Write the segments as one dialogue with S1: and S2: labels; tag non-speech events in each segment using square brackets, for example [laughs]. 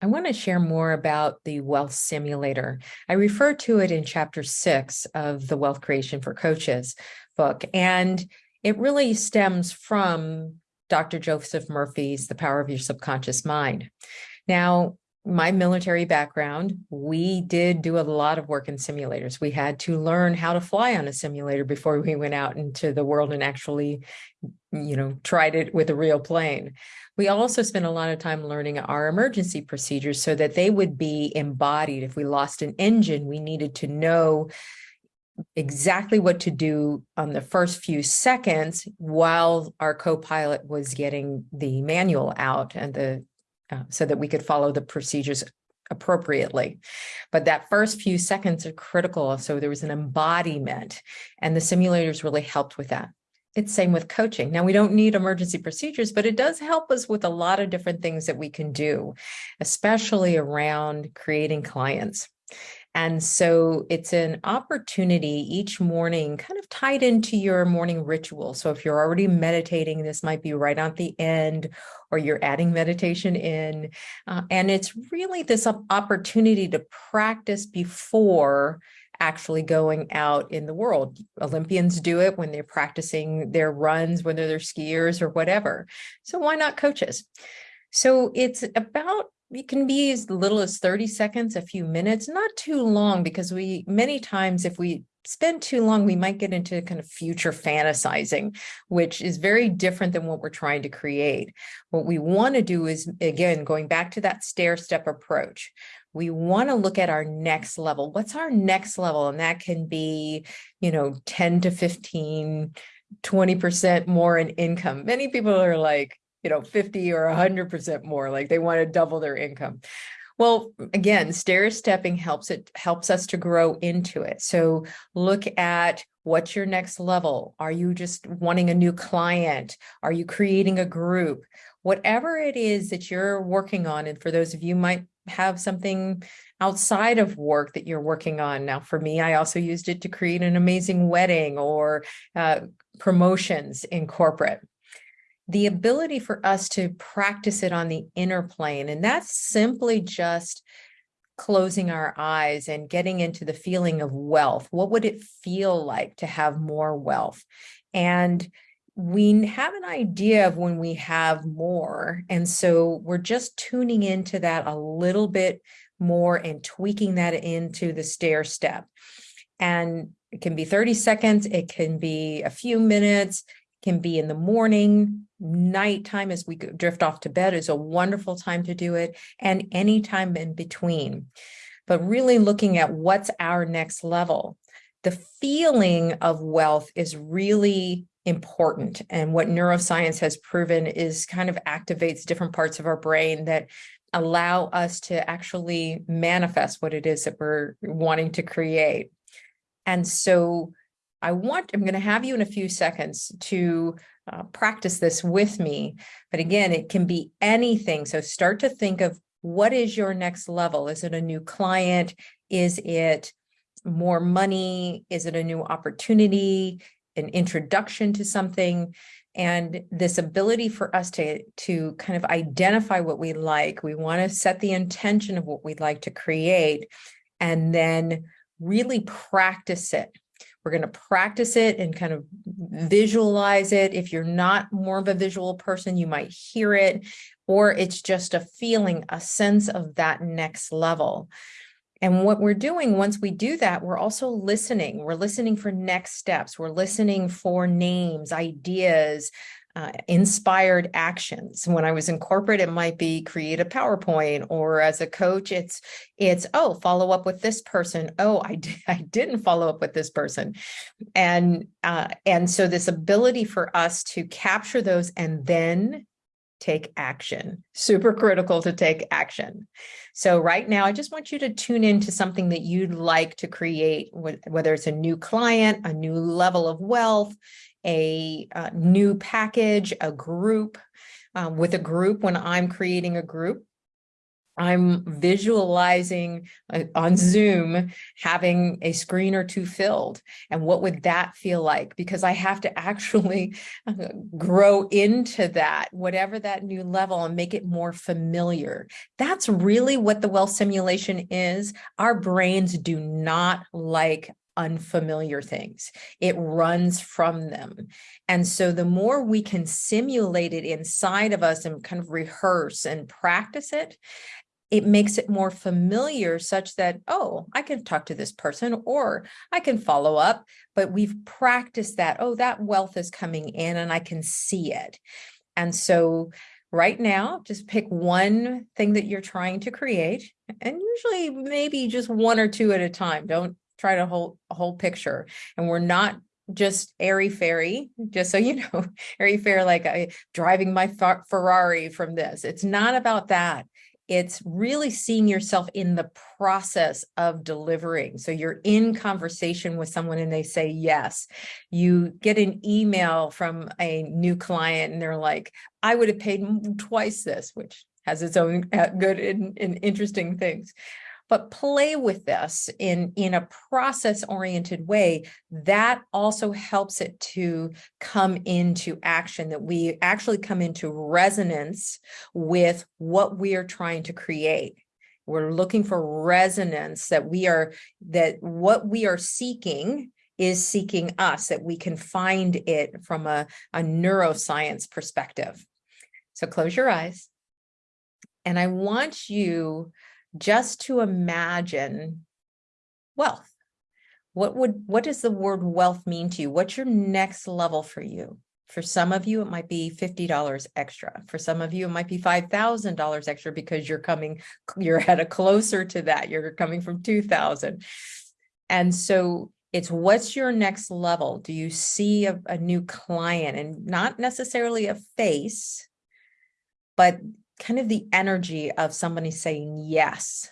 S1: I want to share more about the wealth simulator. I refer to it in chapter six of the Wealth Creation for Coaches book, and it really stems from Dr. Joseph Murphy's The Power of Your Subconscious Mind. Now, my military background, we did do a lot of work in simulators. We had to learn how to fly on a simulator before we went out into the world and actually, you know, tried it with a real plane. We also spent a lot of time learning our emergency procedures so that they would be embodied. If we lost an engine, we needed to know exactly what to do on the first few seconds while our co-pilot was getting the manual out and the uh, so that we could follow the procedures appropriately. But that first few seconds are critical. So there was an embodiment and the simulators really helped with that. It's same with coaching. Now we don't need emergency procedures, but it does help us with a lot of different things that we can do, especially around creating clients. And so it's an opportunity each morning kind of tied into your morning ritual. So if you're already meditating, this might be right at the end or you're adding meditation in. Uh, and it's really this opportunity to practice before actually going out in the world. Olympians do it when they're practicing their runs, whether they're skiers or whatever. So why not coaches? So it's about it can be as little as 30 seconds, a few minutes, not too long, because we many times if we spend too long, we might get into kind of future fantasizing, which is very different than what we're trying to create. What we want to do is, again, going back to that stair step approach, we want to look at our next level. What's our next level? And that can be, you know, 10 to 15, 20% more in income. Many people are like, you know, 50 or 100% more, like they want to double their income. Well, again, stair stepping helps it helps us to grow into it. So look at what's your next level? Are you just wanting a new client? Are you creating a group? Whatever it is that you're working on, and for those of you might have something outside of work that you're working on. Now, for me, I also used it to create an amazing wedding or uh, promotions in corporate the ability for us to practice it on the inner plane. And that's simply just closing our eyes and getting into the feeling of wealth. What would it feel like to have more wealth? And we have an idea of when we have more. And so we're just tuning into that a little bit more and tweaking that into the stair step. And it can be 30 seconds, it can be a few minutes, can be in the morning, nighttime as we drift off to bed is a wonderful time to do it, and any time in between. But really looking at what's our next level. The feeling of wealth is really important. And what neuroscience has proven is kind of activates different parts of our brain that allow us to actually manifest what it is that we're wanting to create. And so I want, I'm going to have you in a few seconds to uh, practice this with me. But again, it can be anything. So start to think of what is your next level? Is it a new client? Is it more money? Is it a new opportunity? An introduction to something? And this ability for us to, to kind of identify what we like. We want to set the intention of what we'd like to create and then really practice it we're going to practice it and kind of visualize it. If you're not more of a visual person, you might hear it, or it's just a feeling, a sense of that next level. And what we're doing once we do that, we're also listening. We're listening for next steps. We're listening for names, ideas, uh, inspired actions. When I was in corporate, it might be create a PowerPoint, or as a coach, it's it's oh follow up with this person. Oh, I [laughs] I didn't follow up with this person, and uh, and so this ability for us to capture those and then take action super critical to take action so right now i just want you to tune into something that you'd like to create whether it's a new client a new level of wealth a, a uh, new package, a group. Um, with a group, when I'm creating a group, I'm visualizing uh, on Zoom having a screen or two filled. And what would that feel like? Because I have to actually uh, grow into that, whatever that new level, and make it more familiar. That's really what the wealth simulation is. Our brains do not like unfamiliar things. It runs from them. And so the more we can simulate it inside of us and kind of rehearse and practice it, it makes it more familiar such that, oh, I can talk to this person or I can follow up, but we've practiced that, oh, that wealth is coming in and I can see it. And so right now, just pick one thing that you're trying to create and usually maybe just one or two at a time. Don't try to hold a whole picture. And we're not just airy fairy, just so you know, [laughs] airy fairy like I driving my Ferrari from this. It's not about that. It's really seeing yourself in the process of delivering. So you're in conversation with someone and they say yes. You get an email from a new client and they're like, I would have paid twice this, which has its own uh, good and, and interesting things but play with this in, in a process oriented way, that also helps it to come into action, that we actually come into resonance with what we are trying to create. We're looking for resonance that we are, that what we are seeking is seeking us, that we can find it from a, a neuroscience perspective. So close your eyes. And I want you just to imagine wealth. What would what does the word wealth mean to you? What's your next level for you? For some of you, it might be $50 extra. For some of you, it might be $5,000 extra because you're coming, you're at a closer to that. You're coming from 2000. And so it's what's your next level? Do you see a, a new client and not necessarily a face, but kind of the energy of somebody saying yes.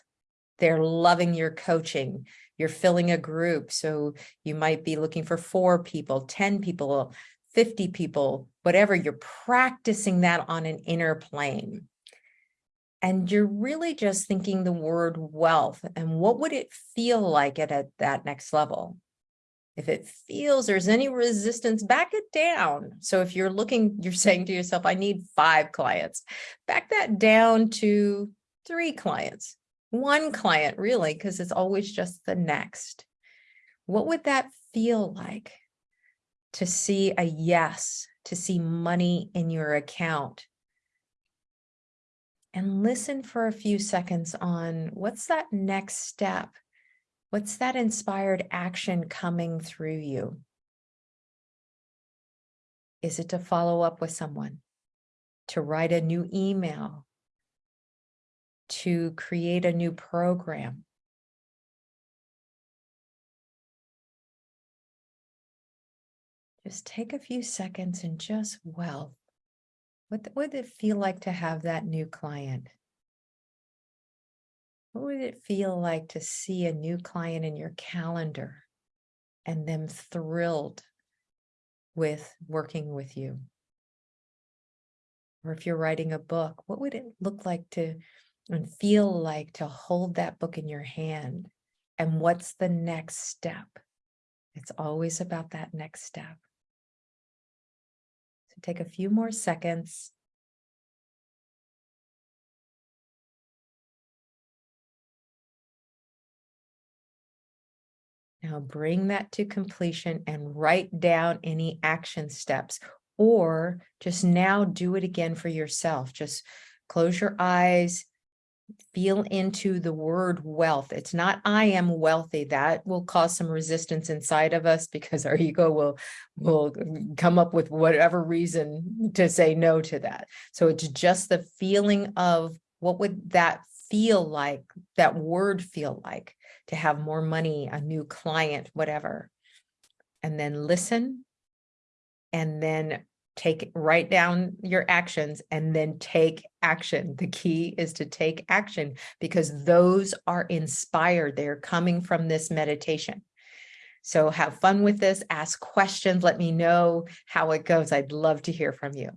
S1: They're loving your coaching. You're filling a group. So you might be looking for four people, 10 people, 50 people, whatever. You're practicing that on an inner plane. And you're really just thinking the word wealth and what would it feel like at, at that next level? If it feels there's any resistance, back it down. So if you're looking, you're saying to yourself, I need five clients, back that down to three clients, one client really, because it's always just the next. What would that feel like to see a yes, to see money in your account? And listen for a few seconds on what's that next step? What's that inspired action coming through you? Is it to follow up with someone, to write a new email, to create a new program? Just take a few seconds and just, well, what would it feel like to have that new client? What would it feel like to see a new client in your calendar and them thrilled with working with you? Or if you're writing a book, what would it look like to and feel like to hold that book in your hand? And what's the next step? It's always about that next step. So take a few more seconds Now bring that to completion and write down any action steps or just now do it again for yourself. Just close your eyes, feel into the word wealth. It's not I am wealthy. That will cause some resistance inside of us because our ego will, will come up with whatever reason to say no to that. So it's just the feeling of what would that feel like, that word feel like to have more money, a new client, whatever. And then listen and then take write down your actions and then take action. The key is to take action because those are inspired. They're coming from this meditation. So have fun with this, ask questions, let me know how it goes. I'd love to hear from you.